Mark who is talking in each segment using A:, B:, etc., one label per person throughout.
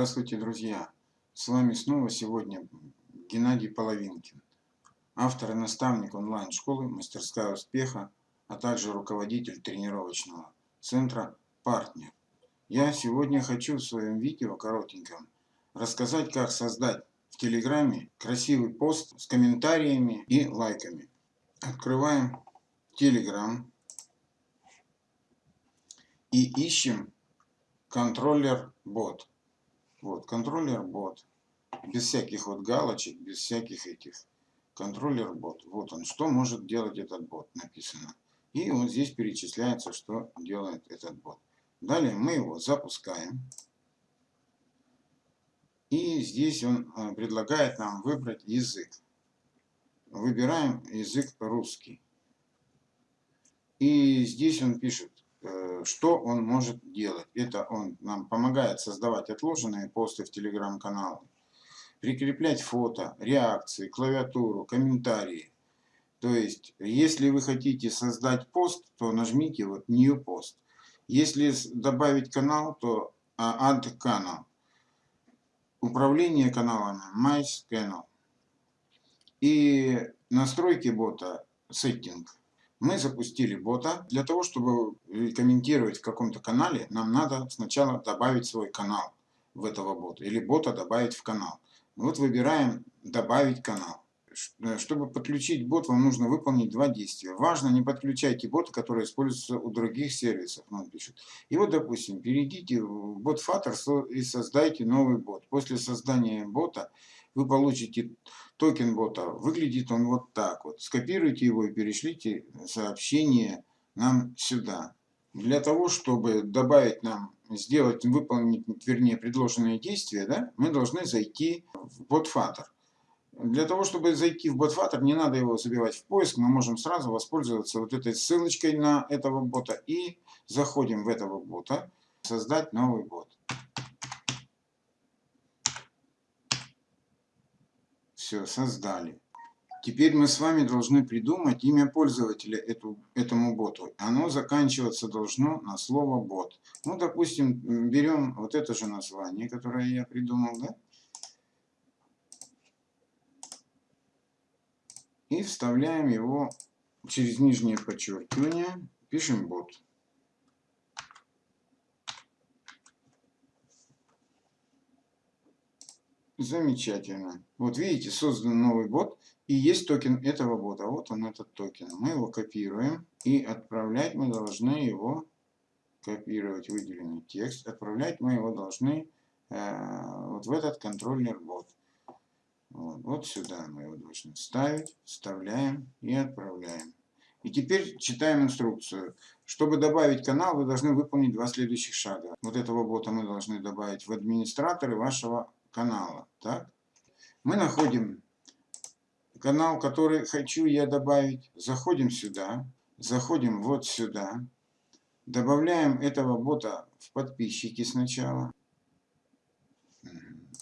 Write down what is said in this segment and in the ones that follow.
A: Здравствуйте, друзья! С вами снова сегодня Геннадий Половинкин, автор и наставник онлайн-школы «Мастерская успеха», а также руководитель тренировочного центра «Партнер». Я сегодня хочу в своем видео коротеньком рассказать, как создать в Телеграме красивый пост с комментариями и лайками. Открываем Телеграм и ищем контроллер бот. Вот, контроллер бот. Без всяких вот галочек, без всяких этих. Контроллер бот. Вот он, что может делать этот бот, написано. И вот здесь перечисляется, что делает этот бот. Далее мы его запускаем. И здесь он э, предлагает нам выбрать язык. Выбираем язык русский. И здесь он пишет, что он может делать? Это он нам помогает создавать отложенные посты в телеграм-каналы, прикреплять фото, реакции, клавиатуру, комментарии. То есть, если вы хотите создать пост, то нажмите вот New Post. Если добавить канал, то Add канал. Управление каналами My Channel. И настройки бота Setting мы запустили бота. Для того, чтобы комментировать в каком-то канале, нам надо сначала добавить свой канал в этого бота. Или бота добавить в канал. Вот выбираем «Добавить канал». Э, чтобы подключить бот, вам нужно выполнить два действия. Важно, не подключайте боты, которые используются у других сервисов, нам пишут. И вот, допустим, перейдите в бот Flutter и создайте новый бот. После создания бота вы получите токен бота. Выглядит он вот так вот. Скопируйте его и перешлите сообщение нам сюда. Для того, чтобы добавить нам, сделать, выполнить, вернее, предложенные действия, да, мы должны зайти в BotFutter. Для того, чтобы зайти в BotFutter, не надо его забивать в поиск, мы можем сразу воспользоваться вот этой ссылочкой на этого бота и заходим в этого бота, создать новый бот. Все, создали. Теперь мы с вами должны придумать имя пользователя эту, этому боту. Оно заканчиваться должно на слово бот. Ну, допустим, берем вот это же название, которое я придумал, да? И вставляем его через нижнее подчеркивание, пишем бот. Замечательно. Вот видите, создан новый бот, и есть токен этого бота. Вот он, этот токен. Мы его копируем, и отправлять мы должны его, копировать выделенный текст, отправлять мы его должны э, вот в этот Controller Bot. Вот, вот сюда мы его должны ставить, вставляем и отправляем. И теперь читаем инструкцию. Чтобы добавить канал, вы должны выполнить два следующих шага. Вот этого бота мы должны добавить в администраторы вашего канала. Так? Мы находим канал, который хочу я добавить. Заходим сюда. Заходим вот сюда. Добавляем этого бота в подписчики сначала.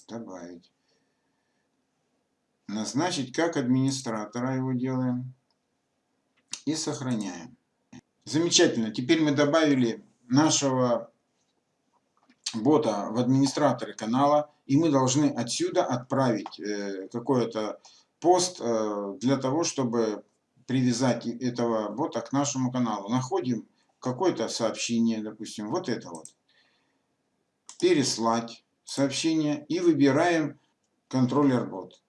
A: Добавить. Назначить как администратора его делаем. И сохраняем. Замечательно. Теперь мы добавили нашего бота в администраторы канала, и мы должны отсюда отправить э, какой-то пост э, для того, чтобы привязать этого бота к нашему каналу. Находим какое-то сообщение, допустим, вот это вот. Переслать сообщение и выбираем контроллер бот.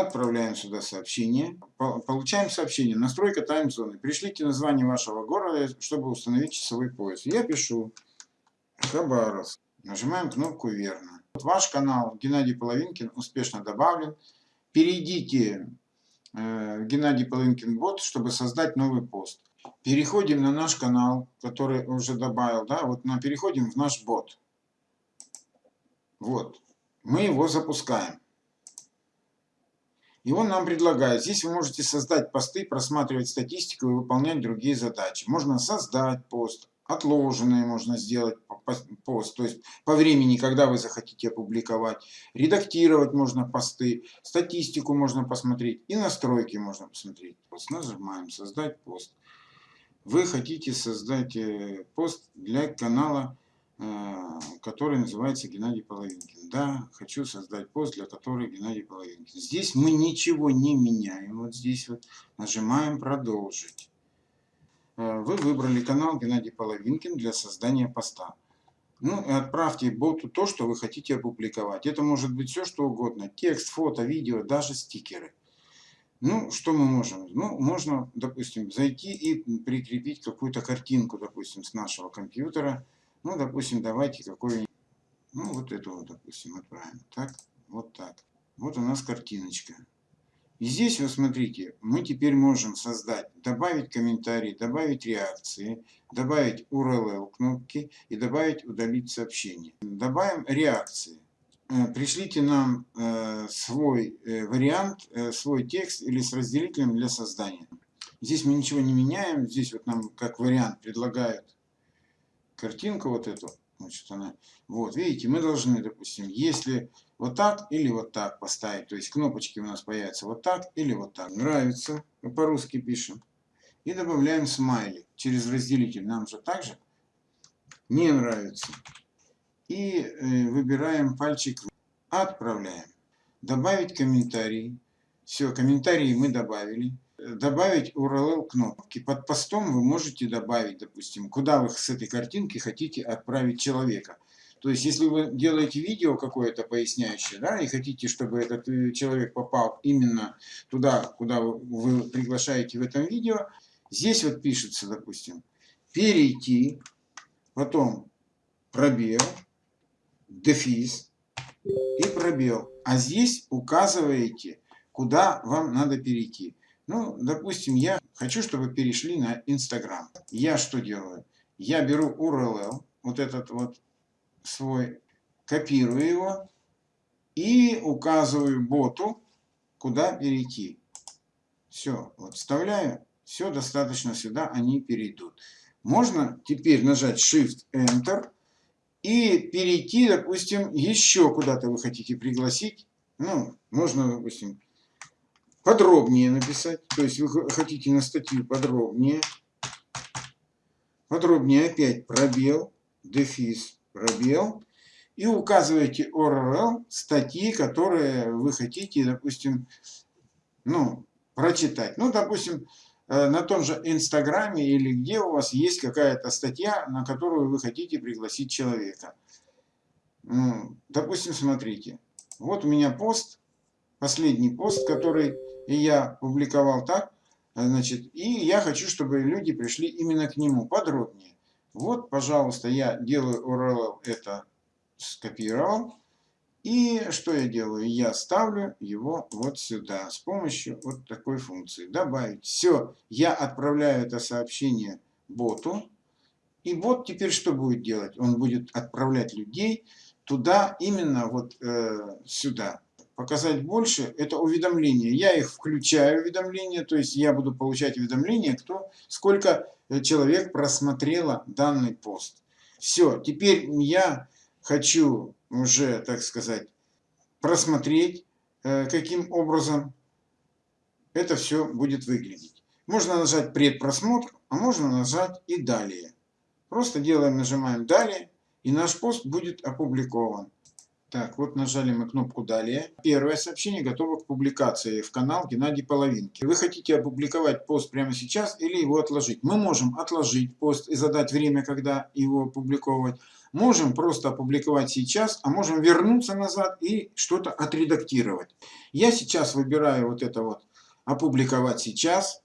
A: Отправляем сюда сообщение. Получаем сообщение. Настройка таймзоны. Пришлите название вашего города, чтобы установить часовой пояс. Я пишу Хабаровск. Нажимаем кнопку «Верно». Вот ваш канал Геннадий Половинкин успешно добавлен. Перейдите э, Геннадий Половинкин бот, чтобы создать новый пост. Переходим на наш канал, который уже добавил. Да, вот на, переходим в наш бот. Вот. Мы его запускаем. И он нам предлагает, здесь вы можете создать посты, просматривать статистику и выполнять другие задачи. Можно создать пост, отложенные можно сделать пост, то есть по времени, когда вы захотите опубликовать. Редактировать можно посты, статистику можно посмотреть и настройки можно посмотреть. Пост. Нажимаем «Создать пост». Вы хотите создать э, пост для канала который называется Геннадий Половинкин. Да, хочу создать пост, для которого Геннадий Половинкин. Здесь мы ничего не меняем. Вот здесь вот нажимаем «Продолжить». Э, вы выбрали канал Геннадий Половинкин для создания поста. Ну и отправьте боту то, что вы хотите опубликовать. Это может быть все, что угодно. Текст, фото, видео, даже стикеры. Ну, что мы можем? Ну, можно, допустим, зайти и прикрепить какую-то картинку, допустим, с нашего компьютера. Ну, допустим, давайте какой-нибудь, ну, вот эту вот, допустим, отправим. Так, вот так. Вот у нас картиночка. И здесь, вы смотрите, мы теперь можем создать, добавить комментарии, добавить реакции, добавить URL кнопки и добавить удалить сообщение. Добавим реакции. Э, пришлите нам э, свой э, вариант, свой текст или с разделителем для создания. Здесь мы ничего не меняем, здесь вот нам как вариант предлагают картинку вот эту. Значит, она, вот, видите, мы должны, допустим, если вот так или вот так поставить, то есть кнопочки у нас появятся вот так или вот так. Нравится, по-русски пишем. И добавляем смайли через разделитель. Нам же также не нравится и э, выбираем пальчик «Отправляем». Добавить комментарий. Все, комментарии мы добавили. Добавить URL кнопки. Под постом вы можете добавить, допустим, куда вы с этой картинки хотите отправить человека. То есть, если вы делаете видео какое-то поясняющее, да, и хотите, чтобы этот э, человек попал именно туда, куда вы приглашаете в этом видео, здесь вот пишется, допустим, перейти, потом пробел, дефис и пробел. А здесь указываете, куда вам надо перейти. Ну, допустим, я хочу, чтобы перешли на Инстаграм. Я что делаю? Я беру URL, вот этот вот свой, копирую его и указываю боту, куда перейти. Все, вот вставляю, все достаточно сюда, они перейдут. Можно теперь нажать Shift-Enter и перейти, допустим, еще куда-то вы хотите пригласить. Ну, можно, допустим, подробнее написать. То есть вы хотите на статью подробнее. Подробнее опять пробел, дефис, пробел. И указываете URL статьи, которые вы хотите, допустим, ну, прочитать. Ну, допустим, Э, на том же Инстаграме или где у вас есть какая-то статья, на которую вы хотите пригласить человека. Ну, допустим, смотрите, вот у меня пост, последний пост, который я публиковал так, значит, и я хочу, чтобы люди пришли именно к нему подробнее. Вот, пожалуйста, я делаю URL, это скопировал, и что я делаю? Я ставлю его вот сюда с помощью вот такой функции. Добавить. Все, я отправляю это сообщение боту. И бот теперь что будет делать? Он будет отправлять людей туда, именно вот э, сюда. Показать больше – это уведомления. Я их включаю, уведомления, то есть я буду получать уведомления, кто, сколько э, человек просмотрело данный пост. Все, теперь я хочу уже, так сказать, просмотреть, э, каким образом это все будет выглядеть. Можно нажать предпросмотр, а можно нажать и далее. Просто делаем, нажимаем далее, и наш пост будет опубликован. Так, вот нажали мы кнопку «Далее». Первое сообщение готово к публикации в канал Геннадий Половинки. Вы хотите опубликовать пост прямо сейчас или его отложить? Мы можем отложить пост и задать время, когда его опубликовать. Можем просто опубликовать сейчас, а можем вернуться назад и что-то отредактировать. Я сейчас выбираю вот это вот «Опубликовать сейчас»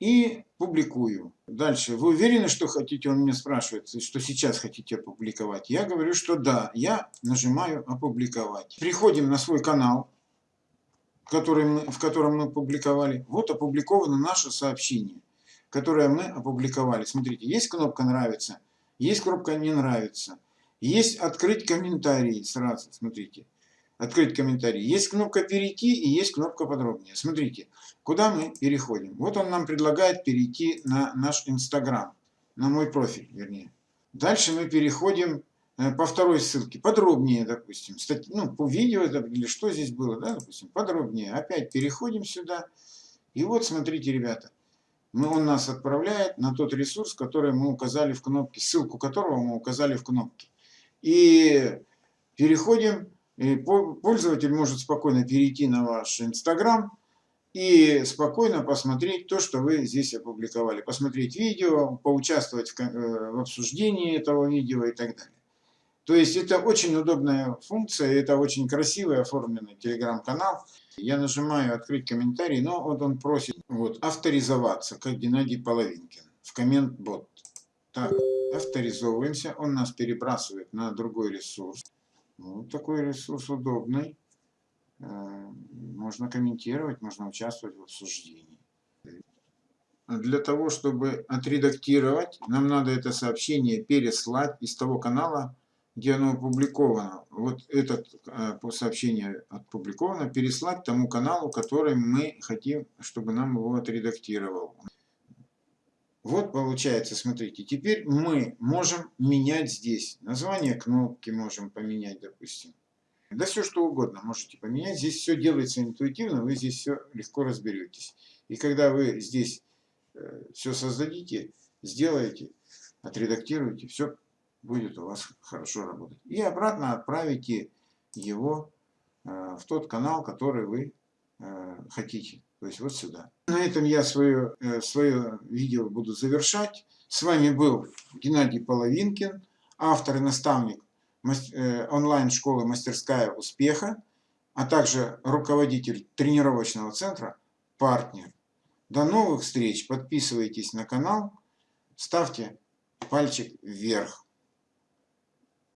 A: и публикую. Дальше. Вы уверены, что хотите? Он меня спрашивает, что сейчас хотите опубликовать. Я говорю, что да. Я нажимаю опубликовать. Приходим на свой канал, который мы, в котором мы публиковали. Вот опубликовано наше сообщение, которое мы опубликовали. Смотрите, есть кнопка «Нравится», есть кнопка «Не нравится». Есть «Открыть комментарии». Сразу, смотрите. «Открыть комментарии». Есть кнопка «Перейти» и есть кнопка «Подробнее». Смотрите, куда мы переходим. Вот он нам предлагает перейти на наш Инстаграм. На мой профиль, вернее. Дальше мы переходим э, по второй ссылке. Подробнее, допустим. Стать, ну, по видео или что здесь было, да, допустим. Подробнее. Опять переходим сюда. И вот, смотрите, ребята мы, он нас отправляет на тот ресурс, который мы указали в кнопке, ссылку которого мы указали в кнопке. И переходим, и пользователь может спокойно перейти на ваш Инстаграм и спокойно посмотреть то, что вы здесь опубликовали. Посмотреть видео, поучаствовать в, э, в обсуждении этого видео и так далее. То есть это очень удобная функция, это очень красивый оформленный телеграм-канал. Я нажимаю «Открыть комментарий», но вот он просит вот, авторизоваться, как Геннадий Половинкин, в коммент-бот. Так, авторизовываемся, он нас перебрасывает на другой ресурс. Вот такой ресурс удобный. Э, можно комментировать, можно участвовать в обсуждении. Для того, чтобы отредактировать, нам надо это сообщение переслать из того канала, где оно опубликовано, вот это э, сообщение опубликовано, переслать тому каналу, который мы хотим, чтобы нам его отредактировал. Вот получается, смотрите, теперь мы можем менять здесь. Название кнопки можем поменять, допустим. Да все что угодно можете поменять. Здесь все делается интуитивно, вы здесь все легко разберетесь. И когда вы здесь э, все создадите, сделаете, отредактируете, все будет у вас хорошо работать. И обратно отправите его э, в тот канал, который вы э, хотите. То есть вот сюда. На этом я свое, э, свое видео буду завершать. С вами был Геннадий Половинкин, автор и наставник онлайн-школы «Мастерская успеха», а также руководитель тренировочного центра «Партнер». До новых встреч. Подписывайтесь на канал, ставьте пальчик вверх.